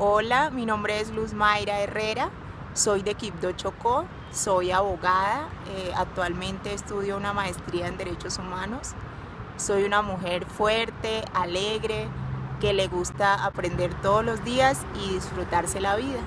Hola, mi nombre es Luz Mayra Herrera, soy de Quibdó Chocó, soy abogada, eh, actualmente estudio una maestría en Derechos Humanos. Soy una mujer fuerte, alegre, que le gusta aprender todos los días y disfrutarse la vida.